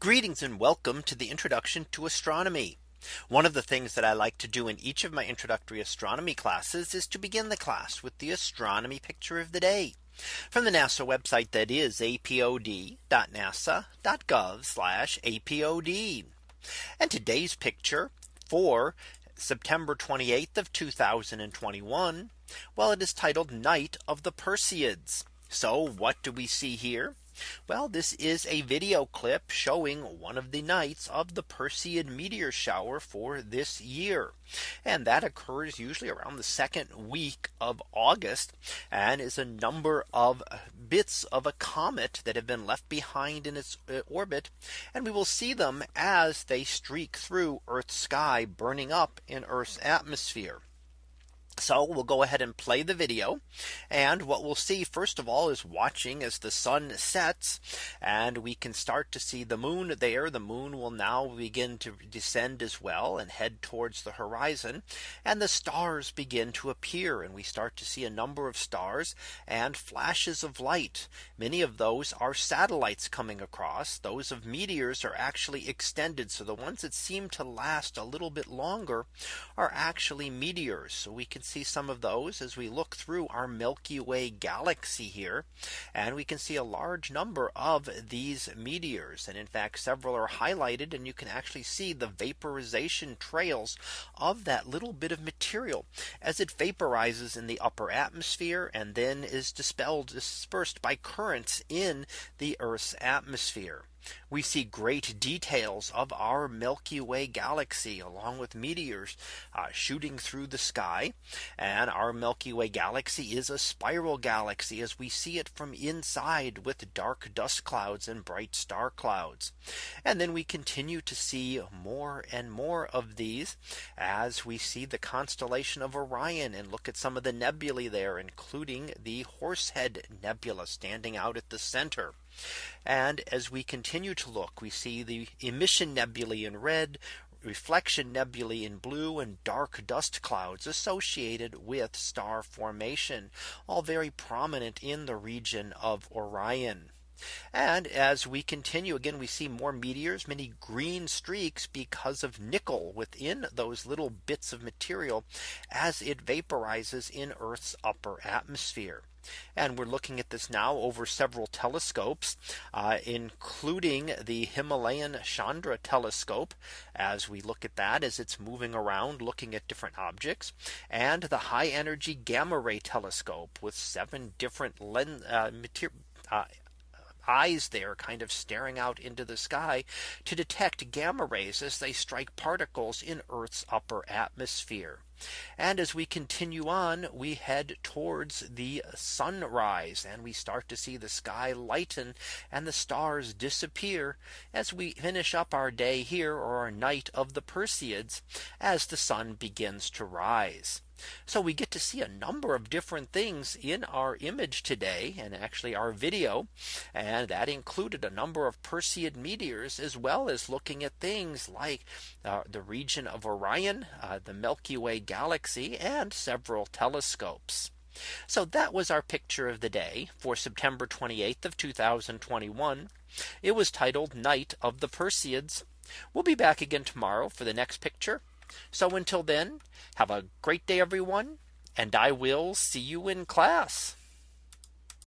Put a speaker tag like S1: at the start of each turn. S1: Greetings and welcome to the introduction to astronomy. One of the things that I like to do in each of my introductory astronomy classes is to begin the class with the astronomy picture of the day from the NASA website that is apod.nasa.gov apod. And today's picture for September 28th of 2021. Well, it is titled Night of the Perseids. So what do we see here? Well, this is a video clip showing one of the nights of the Perseid meteor shower for this year. And that occurs usually around the second week of August and is a number of bits of a comet that have been left behind in its uh, orbit. And we will see them as they streak through Earth's sky burning up in Earth's atmosphere. So we'll go ahead and play the video. And what we'll see first of all is watching as the sun sets and we can start to see the moon there. The moon will now begin to descend as well and head towards the horizon and the stars begin to appear and we start to see a number of stars and flashes of light. Many of those are satellites coming across. Those of meteors are actually extended. So the ones that seem to last a little bit longer are actually meteors. So we can see some of those as we look through our Milky Way galaxy here. And we can see a large number of these meteors. And in fact, several are highlighted and you can actually see the vaporization trails of that little bit of material as it vaporizes in the upper atmosphere and then is dispelled dispersed by currents in the Earth's atmosphere. We see great details of our Milky Way galaxy along with meteors uh, shooting through the sky. And our Milky Way galaxy is a spiral galaxy as we see it from inside with dark dust clouds and bright star clouds. And then we continue to see more and more of these as we see the constellation of Orion and look at some of the nebulae there, including the Horsehead Nebula standing out at the center. And as we continue to look, we see the emission nebulae in red, reflection nebulae in blue and dark dust clouds associated with star formation, all very prominent in the region of Orion. And as we continue again, we see more meteors, many green streaks because of nickel within those little bits of material as it vaporizes in Earth's upper atmosphere. And we're looking at this now over several telescopes, uh, including the Himalayan Chandra telescope, as we look at that as it's moving around looking at different objects, and the high energy gamma ray telescope with seven different lens uh, uh, eyes there kind of staring out into the sky to detect gamma rays as they strike particles in Earth's upper atmosphere. And as we continue on, we head towards the sunrise and we start to see the sky lighten and the stars disappear as we finish up our day here or our night of the Perseids as the sun begins to rise. So we get to see a number of different things in our image today and actually our video. And that included a number of Perseid meteors as well as looking at things like uh, the region of Orion, uh, the Milky Way galaxy and several telescopes. So that was our picture of the day for September 28th of 2021. It was titled Night of the Perseids. We'll be back again tomorrow for the next picture so until then, have a great day, everyone, and I will see you in class.